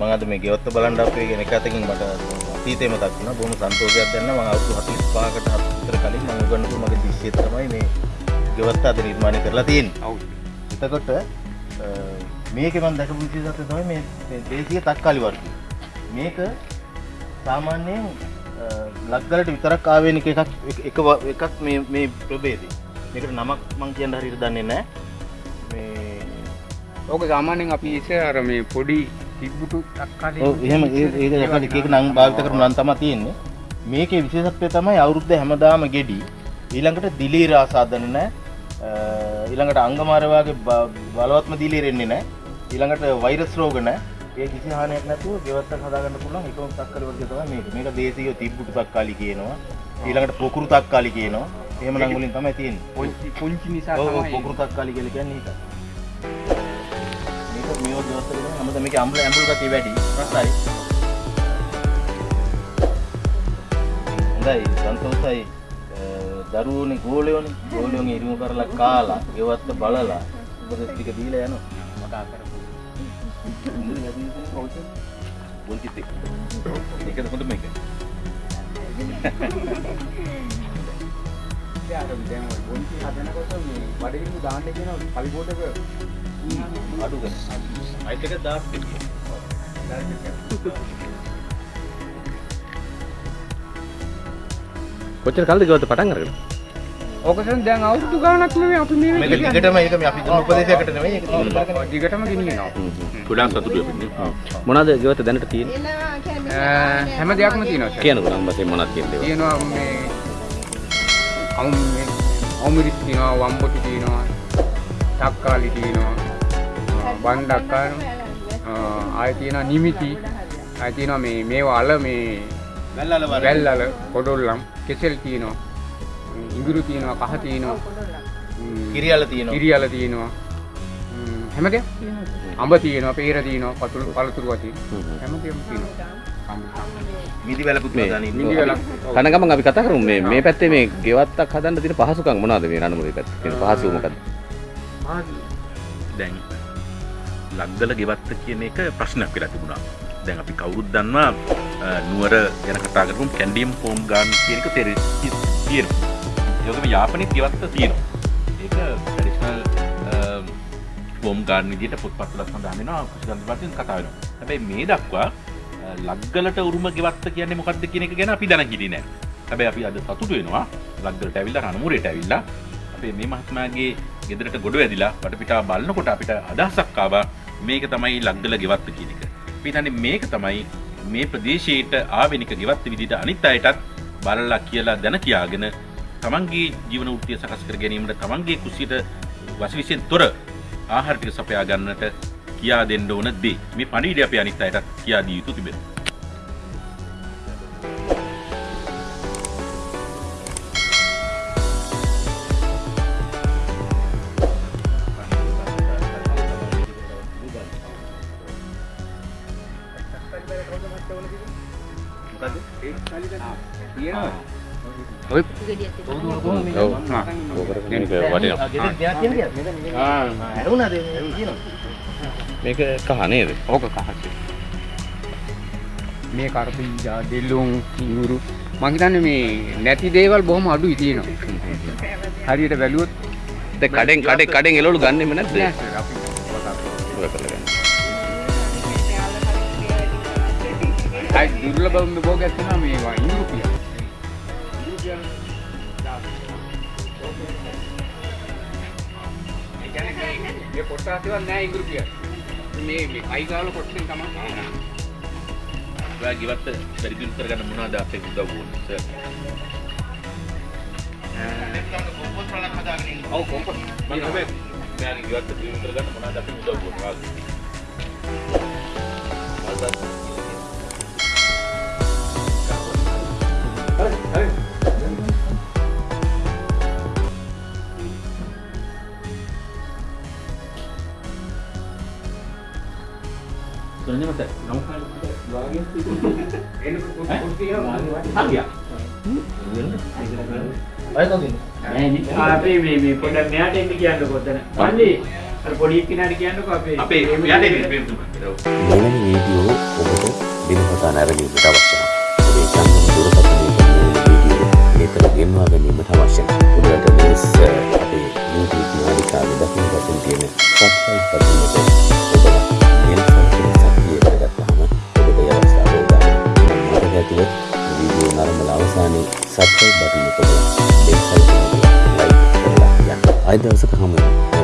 මම අද මේ ගෙවත්ත බලන්න අපේ කියන එක අතකින් මට අතීතේ මතක් වුණා. බොහොම සන්තෝෂයක් දැනෙනවා. මම අවුරුදු 45කට හත් විතර කලින් මම උගන්වපු මගේ දිස්සිය තමයි මේ ගෙවත්ත අද නිර්මාණය කරලා තියෙන්නේ. ඔව්. එතකොට මේකේ මම දැකපු විශේෂත්වය තමයි මේ මේ දේශීය තක්කාලි වර්ගය. මේක සාමාන්‍යයෙන් ලක්ගලට විතරක් ආවේනික එකක් එක- එකක් මේ මේ ප්‍රභේදය. මේකට නමක් මං කියන්න හරියට දන්නේ නැහැ. මේ ඕක සාමාන්‍යයෙන් අපි ඉස්සර අර මේ පොඩි තිබ්බුටු තක්කාලි ඔව් එහෙම ඒ- ඒක යකඩ එක එක නම් භාවිත කරපු නම් තමයි තියෙන්නේ. මේකේ විශේෂත්වය තමයි අවුරුද්ද හැමදාම ගෙඩි. ඊළඟට දිලීර ආසාදන නැහැ. ඊළඟට අංගමාර වගේ බලවත්ම දිලීර එන්නේ නැහැ. ඊළඟට වෛරස් රෝග නැහැ. ඒ කිසි හානියක් නැතුව ගෙවත්තක් හදාගන්න පුළුවන් එකම තක්කාලි වර්ගය තමයි මේක. මේක දේශීය තිබ්බුටු තක්කාලි කියනවා. ඊළඟට පොකුරු තක්කාලි කියනවා. එහෙම නම් වලින් තමයි තියෙන්නේ. පුංචි නිසා තමයි පොකුරු තක්කාලි කියලා කියන්නේ ඒක. මේක මේව දවස් වල හැමදාම මේක අම්ල ඇඹුල් ගතිය වැඩි. රසයි. හොඳයි සන්තෝෂයි අ, දරුවෝනේ ගෝලයෝනේ ගෝලයෝගේ ඉරිමු කරලා කාලා ගෙවත්ත බලලා උපදෙස් ටික දීලා යනවා කතා කරපු. ඉන්ද්‍රිය වැඩි වෙන කවුද පොල්චිත් එක්ක ඒකද හොඳ මේක ඉතින් අර දැන් ඔය පුංචි හදනකොට මේ බඩගිනි දාන්න කියන පරිපෝටක අඩු කරලා අයිත් එක දෙක කොච්චර කල්ද ගවත පටන් අරගෙන? ඕකසන් දැන් අවුරුදු ගාණක් නෙමෙයි අපි මේ මේක දිගටම ඒක මේ අපි දුන්න උපදේශයකට නෙමෙයි ඒක දිගටම ගෙනියනවා. ගොඩාක් සතුටු වෙන්නේ මොනවද ගවත දැනට තියෙන්නේ? හැම දෙයක්ම තියෙනවා සර්. කියනකො නම් වශයෙන් මොනවද කියන්නේ තියෙනවා මේ අමු මේ අමුරිස් තියෙනවා වම්බොටි තියෙනවා තක්කාලි තියෙනවා අ, බණ්ඩක්කාර ආය තියෙනවා නිමිති. ආය තියෙනවා මේ මේවා අල මේ වැල්ලල වල වැල්ලල පොඩොල්ලම් කෙසෙල් තියෙනවා. ඉඟුරු තියෙනවා කහ තියෙනවා. කිරියල තියෙනවා. කිරියල තියෙනවා. ම්, හැම දෙයක් අඹ තියෙනවා පේර තියෙනවා පතුරු පළතුරු වතින් හැම දෙයක්ම තියෙනවා. මිදි වැලකුත් දානින්න මිදි වෙලක් කන ගමන් අපි කතා කරමු. මේ මේ පැත්තේ මේ ගෙවත්තක් හදන්න තියෙන පහසුකම් මොනවද මේ රණමුරේ පැත්තේ? තියෙන පහසුව මොකද්ද? දැන් ලක්දල ගෙවත්ත කියන එක ප්‍රශ්නයක් වෙලා තිබුණා. දැන් අපි කවුරුත් දන්නවා අ, නුවර ගැන කතා කරපු කැන්ඩියම් ෆෝම් ගාන් කියන එක තේරෙ තියෙනවා ඒකම යාපනයේත් ගෙවත්ත තියෙනවා ඒක ට්‍රැඩිෂනල් ෆෝම් ගාන් විදිහට පොත්පත්වල සඳහන් වෙනවා කුසගන්ධ වලින් කතා වෙනවා. හැබැයි මේ දක්වා අ, ලක්ගලට උරුම ගෙවත්ත කියන්නේ මොකක්ද කියන එක ගැන අපි දැන හිටියේ නෑ. හැබැයි අපි අද සතුටු වෙනවා ලක්ගලට ඇවිල්ලා රණමුරේට ඇවිල්ලා. අපේ මේ මහත්මයාගේ ගෙදරට ගොඩ වැදිලා වටපිටාව බලනකොට අපිට අදහසක් ආවා. මේක තමයි ලක්දල ගෙවත්ත කියන එක. අපි හිතන්නේ මේක තමයි මේ ප්‍රදේශයට ආවෙනික ගෙවත්ත විදිහට අනිත් අයටත් බලලා කියලා දැන කියාගෙන තමන්ගේ ජීවන වෘත්තිය සකස් කර ගැනීමට තමන්ගේ කුසියට වශවිෂයෙන් තොර ආහාර ටික සපයා ගන්නට කියා දෙන්න ඕන දේ. මේ පණිවිඩය අපි අනිත් අයටත් කියා දී යුතු තිබෙනවා. කියන්නේ ආ ඇරුණාද කියනවා මේක කහ නේද ඕක කහසේ මේ කරපීජා දෙල්ලුම් ඉඟුරු මං හිතන්නේ මේ නැති දේවල් බොහොම අඩුයි තියෙනවා හරියට බැලුවොත් දැන් කඩෙන් කඩේ කඩෙන් එළවලු ගන්නෙම නැද්ද අපි අයි දුර්ලභම භෝගයක් තියෙනවා මේවා ඉඟුරු කියලා ඒ කියන්නේ මේ- මේ පොට්ටාසෙවත් නෑ ඉඟුරු කියලා මේ මේ කයි ගාවල කොටසෙන් තමයි ආ. ඔයා ගෙවත්ත වැඩි දියුණු කරගන්න මොනවද අපේ උදව් ඕනේ? ඔව් කොම්පොස් මම හැබැයි මෙයාගේ ගෙවත්ත දියුණු කරගන්න මොනවද අපේ උදව් Contohnya mas, kamu kan lagi Hangya. අය තදින් අපේ මේ මේ පොඩක් මෙයාට එන්න කියන්නකො ඔතන. මන්නේ අර පොඩි එක්කිනාට කියන්නකො අපේ අපේ මෙයාට එන්න ප්‍රේමතුමා. මෙවැනි වීඩියෝ ඔබට දිනපතා නැරඹීමට අවශ්‍ය නම් ඔබේ චැනල් දුරකථනයේ නිතර ගෙන්වා ගැනීමට අවශ්‍ය නම් ඔබට මේ අපේ YouTube නාලිකාවේ දකින්න තියෙන subscribe බටන් එක සබ්ස්ක්‍රයිබ් බටන් එක දෙන්න. දෙන්න. ලයික් කරලා යන්න. අද දවසක හමු වෙනවා.